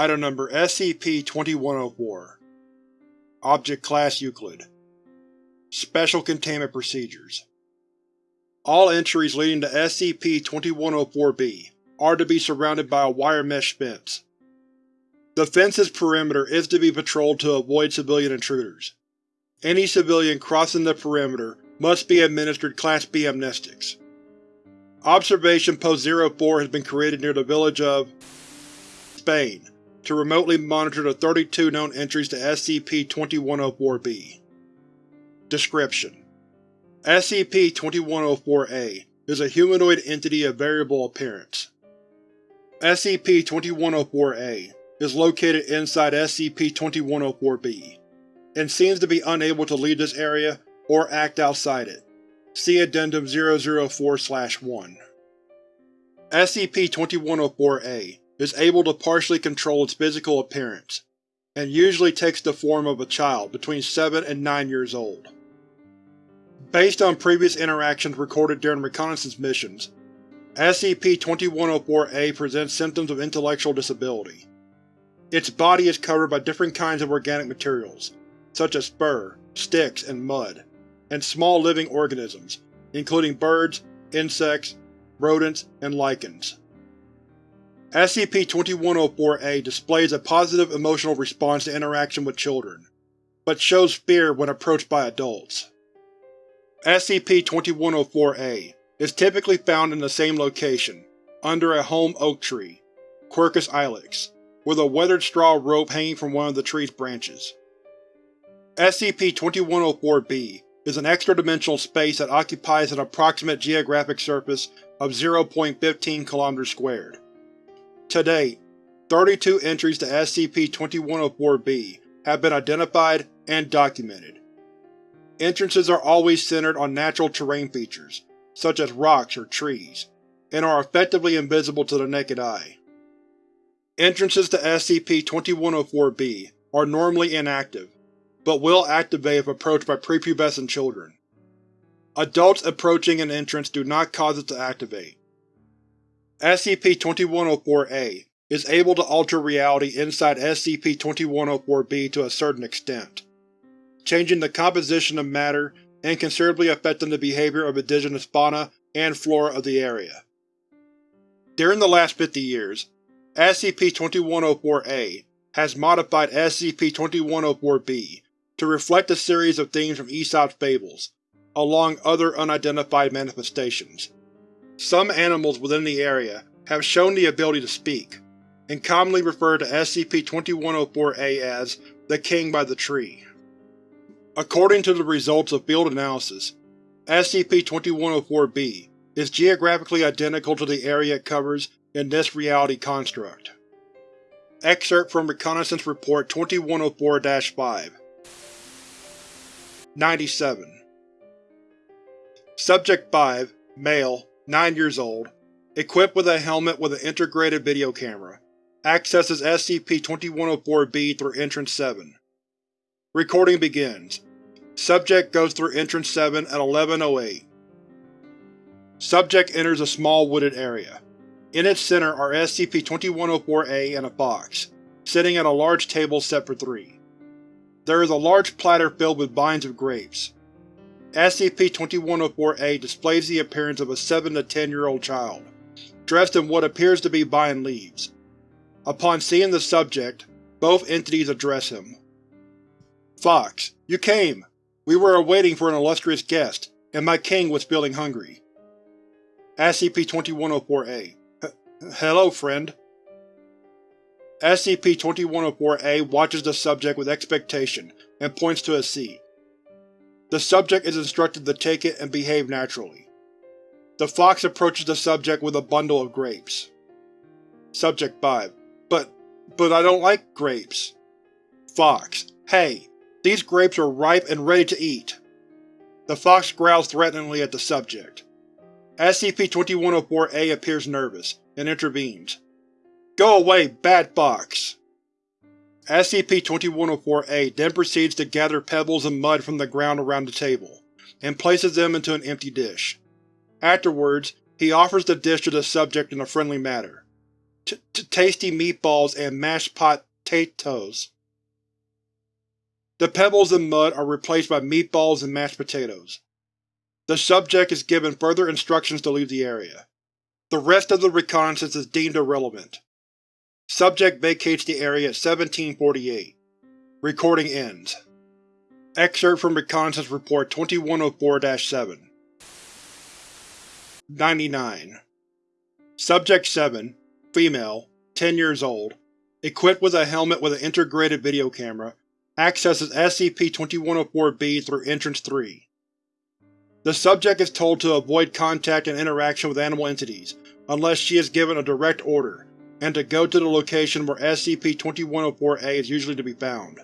Item Number SCP-2104 Object Class Euclid Special Containment Procedures All entries leading to SCP-2104-B are to be surrounded by a wire mesh fence. The fence's perimeter is to be patrolled to avoid civilian intruders. Any civilian crossing the perimeter must be administered Class B amnestics. Observation Post 04 has been created near the village of Spain to remotely monitor the 32 known entries to SCP-2104-B. Description: SCP-2104-A is a humanoid entity of variable appearance. SCP-2104-A is located inside SCP-2104-B, and seems to be unable to leave this area or act outside it. See Addendum 004-1. SCP-2104-A is able to partially control its physical appearance, and usually takes the form of a child between 7 and 9 years old. Based on previous interactions recorded during reconnaissance missions, SCP-2104-A presents symptoms of intellectual disability. Its body is covered by different kinds of organic materials, such as fur, sticks, and mud, and small living organisms, including birds, insects, rodents, and lichens. SCP-2104-A displays a positive emotional response to interaction with children, but shows fear when approached by adults. SCP-2104-A is typically found in the same location, under a holm oak tree, Quercus ilex, with a weathered straw rope hanging from one of the tree's branches. SCP-2104-B is an extra-dimensional space that occupies an approximate geographic surface of 0.15 km squared. To date, 32 entries to SCP-2104-B have been identified and documented. Entrances are always centered on natural terrain features, such as rocks or trees, and are effectively invisible to the naked eye. Entrances to SCP-2104-B are normally inactive, but will activate if approached by prepubescent children. Adults approaching an entrance do not cause it to activate. SCP-2104-A is able to alter reality inside SCP-2104-B to a certain extent, changing the composition of matter and considerably affecting the behavior of indigenous fauna and flora of the area. During the last 50 years, SCP-2104-A has modified SCP-2104-B to reflect a series of themes from Aesop's fables, along other unidentified manifestations. Some animals within the area have shown the ability to speak, and commonly refer to SCP-2104-A as the King by the Tree. According to the results of field analysis, SCP-2104-B is geographically identical to the area it covers in this reality construct. Excerpt from Reconnaissance Report 2104-5 97 Subject 5, Male, 9 years old, equipped with a helmet with an integrated video camera, accesses SCP-2104-B through Entrance 7. Recording begins. Subject goes through Entrance 7 at 11.08. Subject enters a small wooded area. In its center are SCP-2104-A and a fox, sitting at a large table set for three. There is a large platter filled with vines of grapes. SCP-2104-A displays the appearance of a 7 to 10 year old child, dressed in what appears to be vine leaves. Upon seeing the subject, both entities address him. Fox, you came! We were awaiting for an illustrious guest, and my king was feeling hungry. SCP-2104-A Hello, friend. SCP-2104-A watches the subject with expectation and points to a seat. The subject is instructed to take it and behave naturally. The fox approaches the subject with a bundle of grapes. Subject 5. But… but I don't like grapes. Fox. Hey, these grapes are ripe and ready to eat. The fox growls threateningly at the subject. SCP-2104-A appears nervous, and intervenes. Go away, bad fox! SCP-2104-A then proceeds to gather pebbles and mud from the ground around the table, and places them into an empty dish. Afterwards, he offers the dish to the subject in a friendly manner. tasty meatballs and mashed potatoes. The pebbles and mud are replaced by meatballs and mashed potatoes. The subject is given further instructions to leave the area. The rest of the reconnaissance is deemed irrelevant. Subject vacates the area at 1748. Recording ends. Excerpt from Reconnaissance Report 2104-7 99. Subject 7, female, 10 years old, equipped with a helmet with an integrated video camera, accesses SCP-2104-B through Entrance 3. The subject is told to avoid contact and interaction with animal entities unless she is given a direct order, and to go to the location where SCP-2104-A is usually to be found.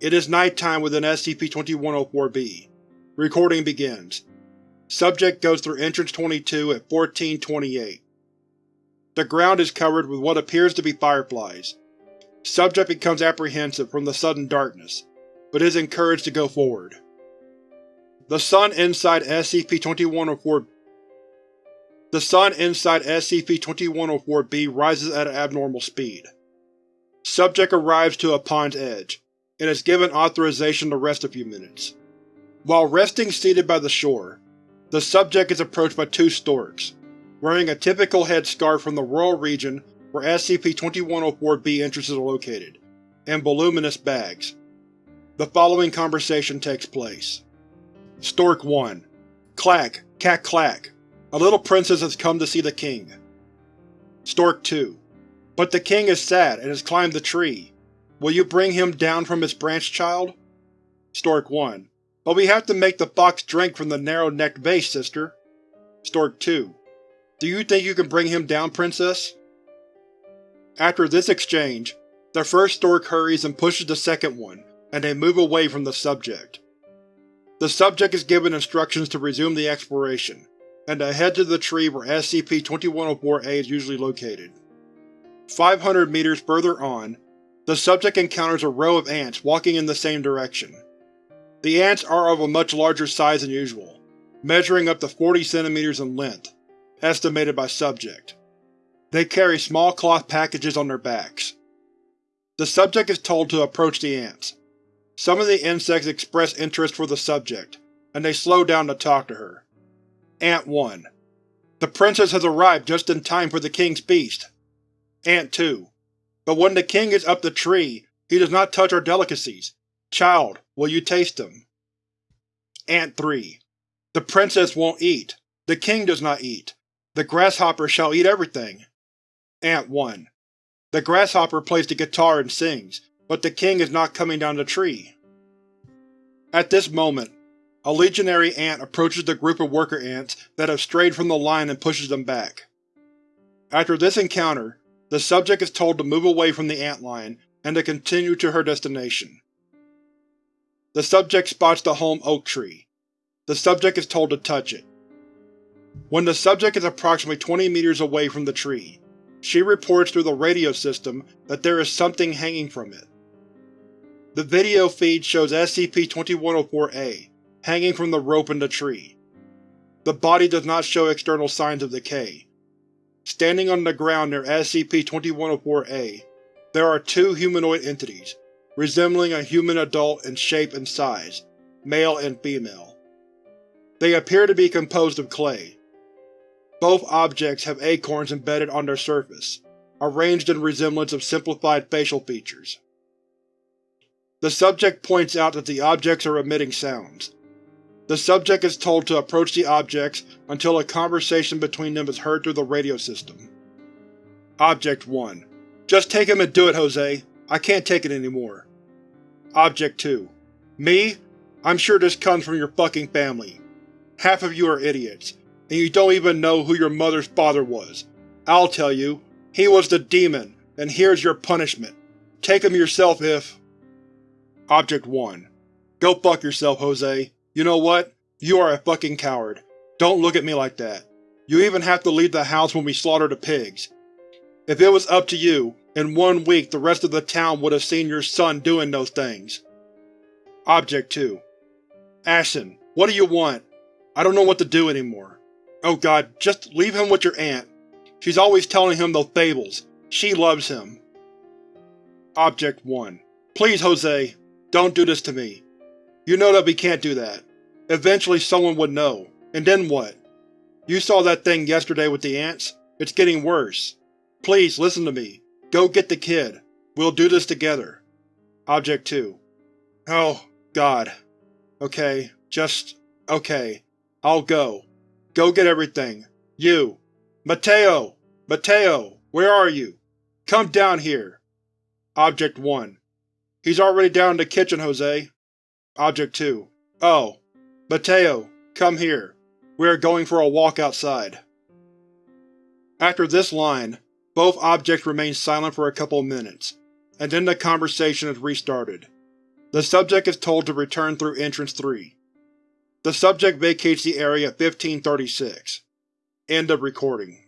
It is nighttime within SCP-2104-B. Recording begins. Subject goes through Entrance 22 at 1428. The ground is covered with what appears to be fireflies. Subject becomes apprehensive from the sudden darkness, but is encouraged to go forward. The sun inside SCP-2104 The sun inside SCP-2104-B rises at an abnormal speed. Subject arrives to a pond's edge, and is given authorization to rest a few minutes. While resting seated by the shore, the subject is approached by two storks, wearing a typical headscarf from the rural region where SCP-2104-B entrances are located, and voluminous bags. The following conversation takes place. Stork 1. Clack, cack clack. A little princess has come to see the king. Stork 2. But the king is sad and has climbed the tree. Will you bring him down from his branch, child? Stork 1. But we have to make the fox drink from the narrow-necked vase, sister. Stork 2. Do you think you can bring him down, princess? After this exchange, the first stork hurries and pushes the second one, and they move away from the subject. The subject is given instructions to resume the exploration, and to head to the tree where SCP-2104-A is usually located. 500 meters further on, the subject encounters a row of ants walking in the same direction. The ants are of a much larger size than usual, measuring up to 40 centimeters in length, estimated by subject. They carry small cloth packages on their backs. The subject is told to approach the ants. Some of the insects express interest for the subject, and they slow down to talk to her. Ant 1. The princess has arrived just in time for the king's feast. Ant 2. But when the king is up the tree, he does not touch our delicacies. Child, will you taste them? Ant 3. The princess won't eat. The king does not eat. The grasshopper shall eat everything. Ant 1. The grasshopper plays the guitar and sings, but the king is not coming down the tree. At this moment, a legionary ant approaches the group of worker ants that have strayed from the line and pushes them back. After this encounter, the subject is told to move away from the ant line and to continue to her destination. The subject spots the holm oak tree. The subject is told to touch it. When the subject is approximately 20 meters away from the tree, she reports through the radio system that there is something hanging from it. The video feed shows SCP-2104-A hanging from the rope in the tree. The body does not show external signs of decay, Standing on the ground near SCP-2104-A, there are two humanoid entities, resembling a human adult in shape and size, male and female. They appear to be composed of clay. Both objects have acorns embedded on their surface, arranged in resemblance of simplified facial features. The subject points out that the objects are emitting sounds, the subject is told to approach the objects until a conversation between them is heard through the radio system. Object 1. Just take him and do it, Jose. I can't take it anymore. Object 2. Me? I'm sure this comes from your fucking family. Half of you are idiots, and you don't even know who your mother's father was. I'll tell you. He was the demon, and here's your punishment. Take him yourself if… Object 1. Go fuck yourself, Jose. You know what? You are a fucking coward. Don't look at me like that. You even have to leave the house when we slaughter the pigs. If it was up to you, in one week the rest of the town would have seen your son doing those things. Object 2. Ashton, what do you want? I don't know what to do anymore. Oh god, just leave him with your aunt. She's always telling him those fables. She loves him. Object 1. Please, Jose. Don't do this to me. You know that we can't do that. Eventually someone would know. And then what? You saw that thing yesterday with the ants? It's getting worse. Please, listen to me. Go get the kid. We'll do this together. Object 2. Oh, God. Okay, just… okay. I'll go. Go get everything. You. Mateo! Mateo! Where are you? Come down here! Object 1. He's already down in the kitchen, Jose. Object 2. Oh. Mateo, come here. We are going for a walk outside. After this line, both objects remain silent for a couple of minutes, and then the conversation is restarted. The subject is told to return through Entrance 3. The subject vacates the area at 1536. End of recording.